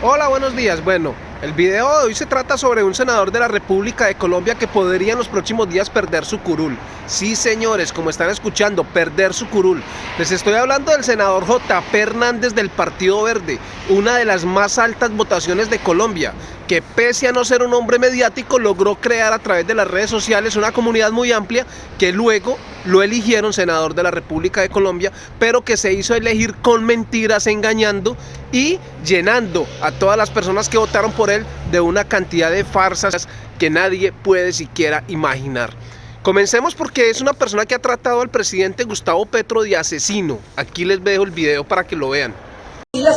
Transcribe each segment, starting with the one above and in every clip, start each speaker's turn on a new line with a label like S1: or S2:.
S1: Hola, buenos días. Bueno, el video de hoy se trata sobre un senador de la República de Colombia que podría en los próximos días perder su curul. Sí, señores, como están escuchando, perder su curul. Les estoy hablando del senador J. Hernández del Partido Verde, una de las más altas votaciones de Colombia, que pese a no ser un hombre mediático, logró crear a través de las redes sociales una comunidad muy amplia que luego lo eligieron senador de la República de Colombia, pero que se hizo elegir con mentiras, engañando y llenando a todas las personas que votaron por él de una cantidad de farsas que nadie puede siquiera imaginar. Comencemos porque es una persona que ha tratado al presidente Gustavo Petro de asesino. Aquí les dejo el video para que lo vean.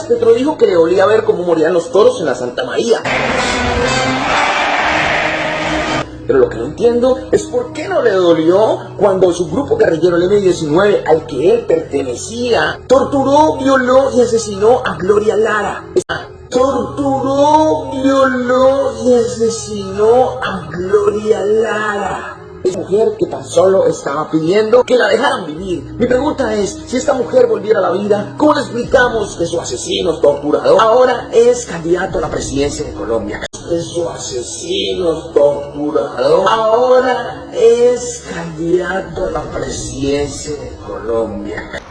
S2: Petro dijo que le dolía ver cómo morían los toros en la Santa María. Pero lo que no entiendo es por qué no le dolió cuando su grupo guerrillero el M-19 al que él pertenecía torturó, violó y asesinó a Gloria Lara. Torturó, violó y asesinó a Gloria Lara. Es mujer que tan solo estaba pidiendo que la dejaran vivir. Mi pregunta es, si esta mujer volviera a la vida, ¿cómo le explicamos que su asesino torturador ahora es candidato a la presidencia de Colombia? Que su asesino torturador ahora es candidato a la presidencia de Colombia.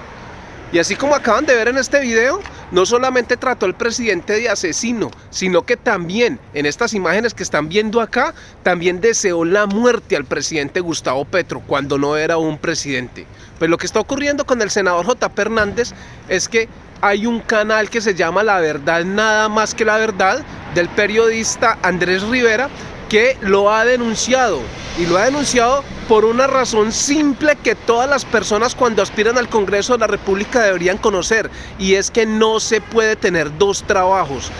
S1: Y así como acaban de ver en este video, no solamente trató al presidente de asesino, sino que también en estas imágenes que están viendo acá, también deseó la muerte al presidente Gustavo Petro cuando no era un presidente. Pues lo que está ocurriendo con el senador J. Hernández es que hay un canal que se llama La Verdad Nada Más Que La Verdad del periodista Andrés Rivera que lo ha denunciado y lo ha denunciado por una razón simple que todas las personas cuando aspiran al Congreso de la República deberían conocer y es que no se puede tener dos trabajos.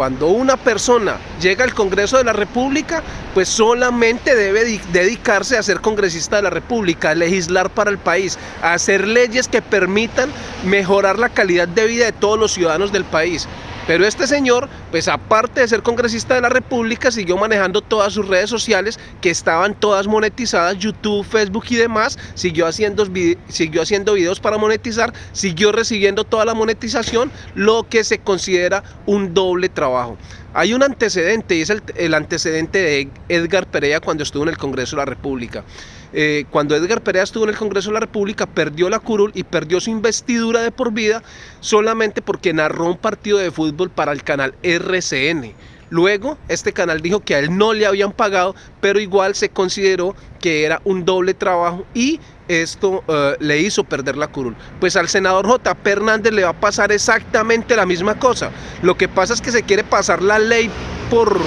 S1: Cuando una persona llega al Congreso de la República, pues solamente debe dedicarse a ser congresista de la República, a legislar para el país, a hacer leyes que permitan mejorar la calidad de vida de todos los ciudadanos del país. Pero este señor, pues aparte de ser congresista de la República, siguió manejando todas sus redes sociales que estaban todas monetizadas, YouTube, Facebook y demás, siguió haciendo, siguió haciendo videos para monetizar, siguió recibiendo toda la monetización, lo que se considera un doble trabajo. Hay un antecedente y es el, antecedente de Edgar Perea cuando estuvo en el Congreso de la República. Eh, cuando Edgar Perea estuvo en el Congreso de la República, perdió la curul y perdió su investidura de por vida solamente porque narró un partido de fútbol para el canal RCN. Luego, este canal dijo que a él no le habían pagado, pero igual se consideró que era un doble trabajo y esto eh, le hizo perder la curul. Pues al senador J. Hernández le va a pasar exactamente la misma cosa. Lo que pasa es que se quiere pasar la ley por,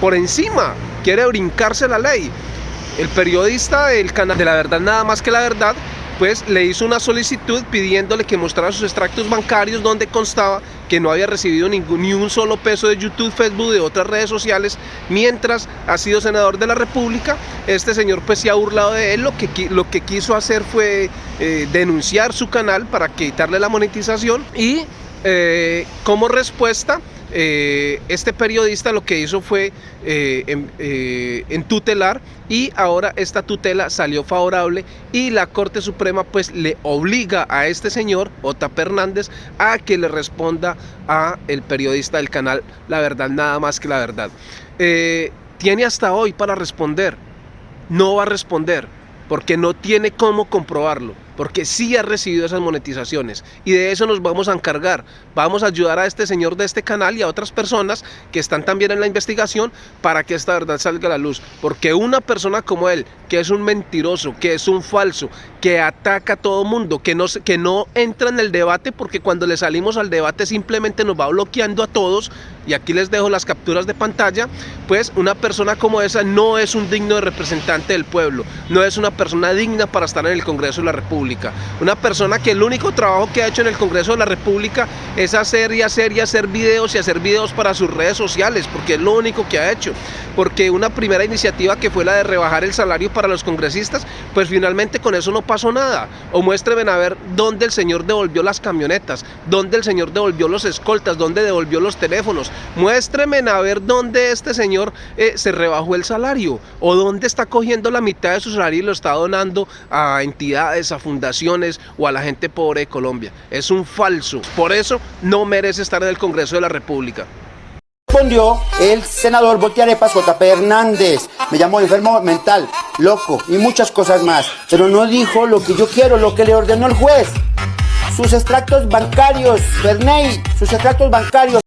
S1: por encima, quiere brincarse la ley. El periodista del canal de la verdad nada más que la verdad pues le hizo una solicitud pidiéndole que mostrara sus extractos bancarios donde constaba que no había recibido ningún, ni un solo peso de YouTube, Facebook, de otras redes sociales, mientras ha sido senador de la República. Este señor pues se ha burlado de él, lo que, lo que quiso hacer fue eh, denunciar su canal para quitarle la monetización y eh, como respuesta eh, este periodista lo que hizo fue eh, en, eh, tutelar y ahora esta tutela salió favorable y la Corte Suprema pues le obliga a este señor, Ota Hernández, a que le responda a el periodista del canal La Verdad, nada más que la verdad. tiene hasta hoy para responder, no va a responder porque no tiene cómo comprobarlo porque sí ha recibido esas monetizaciones. Y de eso nos vamos a encargar. Vamos a ayudar a este señor de este canal y a otras personas que están también en la investigación para que esta verdad salga a la luz, porque una persona como él, que es un mentiroso, que es un falso, que ataca a todo mundo, que no, que no entra en el debate porque cuando le salimos al debate simplemente nos va bloqueando a todos y aquí les dejo las capturas de pantalla, pues una persona como esa no es un digno representante del pueblo, no es una persona digna para estar en el Congreso de la República una persona que el único trabajo que ha hecho en el Congreso de la República es hacer y hacer y hacer videos y hacer videos para sus redes sociales, porque es lo único que ha hecho. Porque una primera iniciativa que fue la de rebajar el salario para los congresistas, pues finalmente con eso no pasó nada. O muéstrenme a ver dónde el señor devolvió las camionetas, dónde el señor devolvió los escoltas, dónde devolvió los teléfonos. Muéstrenme a ver dónde este señor eh, se rebajó el salario o dónde está cogiendo la mitad de su salario y lo está donando a entidades, a fundaciones fundaciones o a la gente pobre de Colombia. Es un falso. Por eso no merece estar en el Congreso de la República.
S3: Respondió el senador Voltearepas JP Hernández. Me llamó enfermo mental, loco y muchas cosas más. Pero no dijo lo que yo quiero, lo que le ordenó el juez. Sus extractos bancarios, Bernay, sus extractos bancarios.